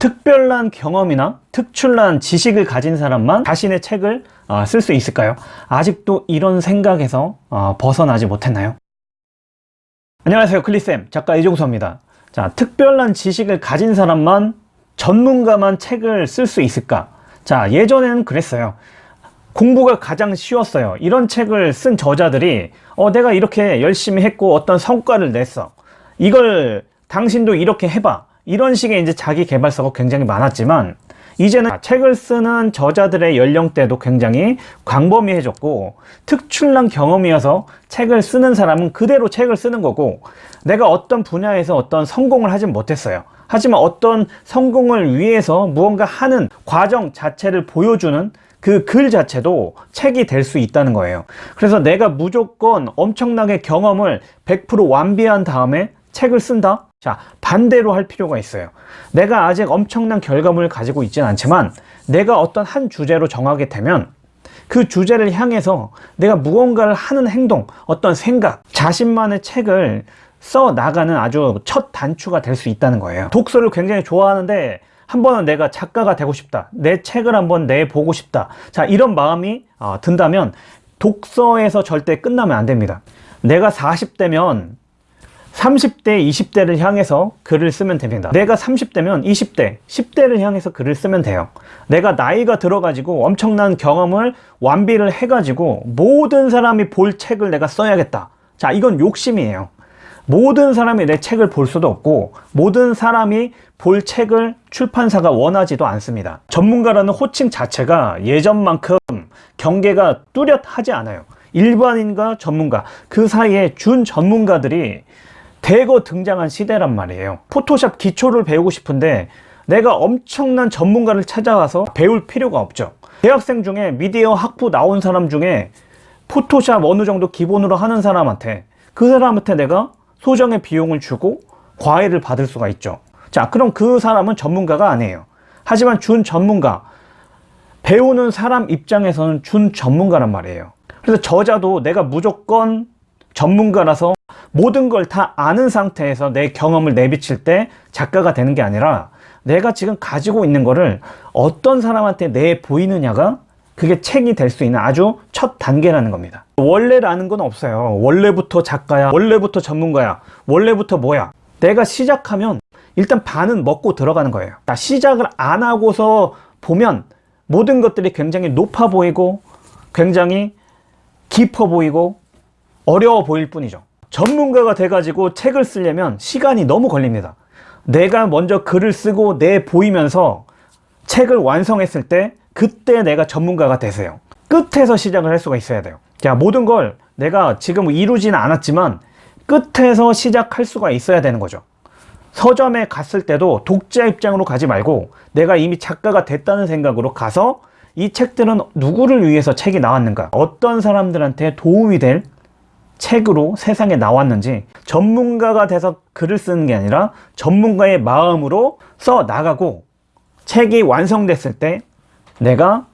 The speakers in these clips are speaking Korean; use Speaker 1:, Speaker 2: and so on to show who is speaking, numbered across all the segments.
Speaker 1: 특별한 경험이나 특출난 지식을 가진 사람만 자신의 책을 어, 쓸수 있을까요? 아직도 이런 생각에서 어, 벗어나지 못했나요? 안녕하세요. 클리쌤. 작가 이종서입니다. 자 특별한 지식을 가진 사람만 전문가만 책을 쓸 수 있을까? 자 예전에는 그랬어요. 공부가 가장 쉬웠어요. 이런 책을 쓴 저자들이 어 내가 이렇게 열심히 했고 어떤 성과를 냈어. 이걸 당신도 이렇게 해봐 이런 식의 이제 자기 개발서가 굉장히 많았지만 이제는 책을 쓰는 저자들의 연령대도 굉장히 광범위해졌고 특출난 경험이어서 책을 쓰는 사람은 그대로 책을 쓰는 거고 내가 어떤 분야에서 어떤 성공을 하진 못했어요. 하지만 어떤 성공을 위해서 무언가 하는 과정 자체를 보여주는 그 글 자체도 책이 될 수 있다는 거예요. 그래서 내가 무조건 엄청나게 경험을 100% 완비한 다음에 책을 쓴다? 자 반대로 할 필요가 있어요. 내가 아직 엄청난 결과물을 가지고 있지는 않지만 내가 어떤 한 주제로 정하게 되면 그 주제를 향해서 내가 무언가를 하는 행동 어떤 생각 자신만의 책을 써 나가는 아주 첫 단추가 될 수 있다는 거예요. 독서를 굉장히 좋아하는데 한 번은 내가 작가가 되고 싶다. 내 책을 한번 내보고 싶다. 자 이런 마음이 어, 든다면 독서에서 절대 끝나면 안 됩니다. 내가 40대면 30대, 20대를 향해서 글을 쓰면 됩니다. 내가 30대면 20대, 10대를 향해서 글을 쓰면 돼요. 내가 나이가 들어가지고 엄청난 경험을 완비를 해가지고 모든 사람이 볼 책을 내가 써야겠다. 자, 이건 욕심이에요. 모든 사람이 내 책을 볼 수도 없고 모든 사람이 볼 책을 출판사가 원하지도 않습니다. 전문가라는 호칭 자체가 예전만큼 경계가 뚜렷하지 않아요. 일반인과 전문가 그 사이에 준 전문가들이 대거 등장한 시대란 말이에요. 포토샵 기초를 배우고 싶은데 내가 엄청난 전문가를 찾아와서 배울 필요가 없죠. 대학생 중에 미디어 학부 나온 사람 중에 포토샵 어느 정도 기본으로 하는 사람한테 그 사람한테 내가 소정의 비용을 주고 과외를 받을 수가 있죠. 자 그럼 그 사람은 전문가가 아니에요. 하지만 준 전문가 배우는 사람 입장에서는 준 전문가란 말이에요. 그래서 저자도 내가 무조건 전문가라서 모든 걸 다 아는 상태에서 내 경험을 내비칠 때 작가가 되는 게 아니라 내가 지금 가지고 있는 거를 어떤 사람한테 내 보이느냐가 그게 책이 될 수 있는 아주 첫 단계라는 겁니다. 원래라는 건 없어요. 원래부터 작가야 원래부터 전문가야 원래부터 뭐야. 내가 시작하면 일단 반은 먹고 들어가는 거예요. 시작을 안 하고서 보면 모든 것들이 굉장히 높아 보이고 굉장히 깊어 보이고 어려워 보일 뿐이죠 전문가가 돼가지고 책을 쓰려면 시간이 너무 걸립니다. 내가 먼저 글을 쓰고 내 보이면서 책을 완성했을 때 그때 내가 전문가가 되세요. 끝에서 시작을 할 수가 있어야 돼요. 자 모든 걸 내가 지금 이루지는 않았지만 끝에서 시작할 수가 있어야 되는 거죠. 서점에 갔을 때도 독자 입장으로 가지 말고 내가 이미 작가가 됐다는 생각으로 가서 이 책들은 누구를 위해서 책이 나왔는가 어떤 사람들한테 도움이 될 책으로 세상에 나왔는지 전문가가 돼서 글을 쓰는 게 아니라 전문가의 마음으로 써 나가고 책이 완성됐을 때 내가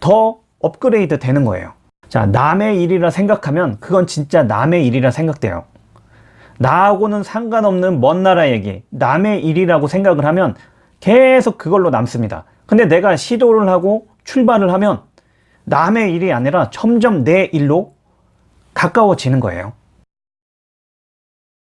Speaker 1: 더 업그레이드 되는 거예요. 자 남의 일이라 생각하면 그건 진짜 남의 일이라 생각돼요. 나하고는 상관없는 먼 나라 얘기 남의 일이라고 생각을 하면 계속 그걸로 남습니다. 근데 내가 시도를 하고 출발을 하면 남의 일이 아니라 점점 내 일로 가까워지는 거예요